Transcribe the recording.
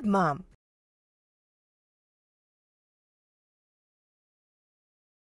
good, Mom.